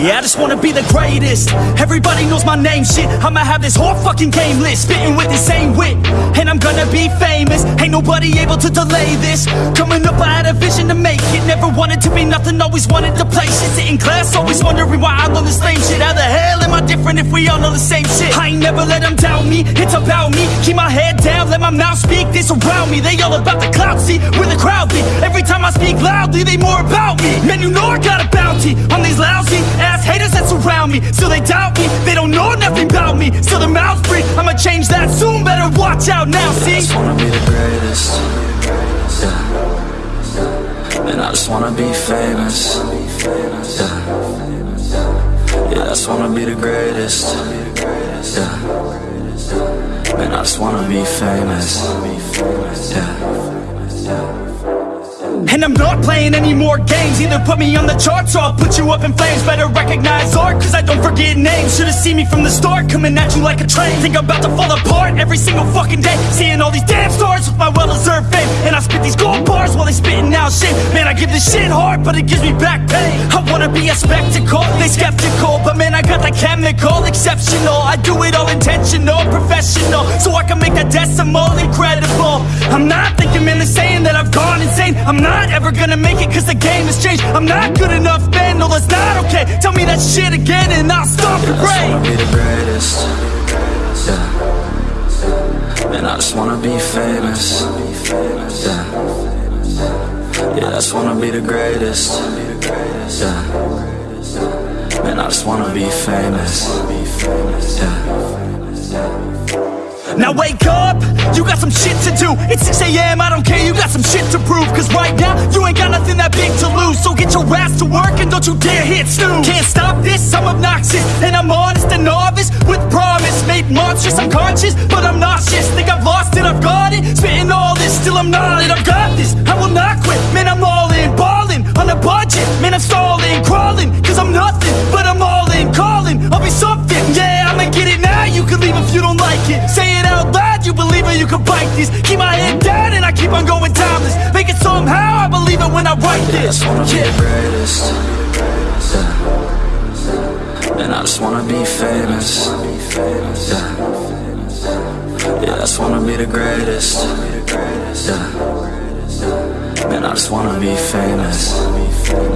Yeah, I just wanna be the greatest. Everybody knows my name, shit. I'ma have this whole fucking game list, spitting with the same wit. And I'm gonna be famous. Ain't nobody able to delay this. Coming up, I had a vision to make it. Never wanted to be nothing, always wanted to play shit. In class, always wondering why I love the same shit. How the hell different if we all know the same shit? I ain't never let them doubt me, it's about me. Keep my head down, let my mouth speak. They surround me, they all about the clout. See, where the crowd be. Every time I speak loudly, they more about me. Man, you know I got a bounty on these lousy ass haters that surround me. Still they doubt me, they don't know nothing about me. Still their mouths free, I'ma change that soon. Better watch out now, see? I just wanna be the greatest. Yeah. And I just wanna be famous. Yeah. Yeah, I just wanna be the greatest. Yeah. Man, I just wanna be famous. Yeah. And I'm not playing any more games Either put me on the charts or I'll put you up in flames Better recognize art cause I don't forget names Should've seen me from the start coming at you like a train Think I'm about to fall apart every single fucking day Seeing all these damn stars with my well-deserved fame shit Man I give this shit hard but it gives me back pain I wanna be a spectacle, they skeptical But man I got the chemical, exceptional I do it all intentional, professional So I can make that decimal incredible I'm not thinking man they're saying that I've gone insane I'm not ever gonna make it cause the game has changed I'm not good enough man, no that's not okay Tell me that shit again and I'll stop your I just wanna be the greatest. Yeah. And I just wanna be famous. Yeah. Yeah, I just wanna be the greatest. Yeah. Man, I just wanna be famous. Yeah. Now wake up, you got some shit to do. It's 6am, I don't care, you got some shit to prove. Cause right now, you ain't got nothing that big to lose. So get your ass to work and don't you dare hit snooze. Can't stop this, I'm obnoxious. And I'm honest and novice with promise. Made monstrous, I'm conscious, but I'm nauseous. Think I've lost it, I've got it. Spitting all this, still I'm not it. I've got this, loud, you can bite this Keep my head down and I keep on going timeless Make it somehow, I believe it when I write I this just wanna be Yeah. the greatest. Yeah. And I just wanna be famous. Yeah. Yeah, I just wanna be the greatest. Yeah. Man, I just wanna be famous. Yeah.